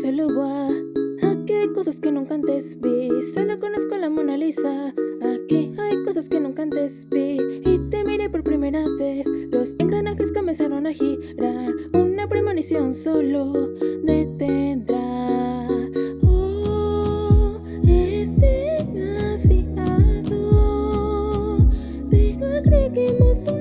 cielo va Aquí hay cosas que nunca antes vi Solo conozco la Mona Lisa. Aquí hay cosas que nunca antes vi. Y te miré por primera vez. Los engranajes comenzaron a girar. Una premonición solo detendrá. Oh, este es demasiado Pero agreguemos una cosa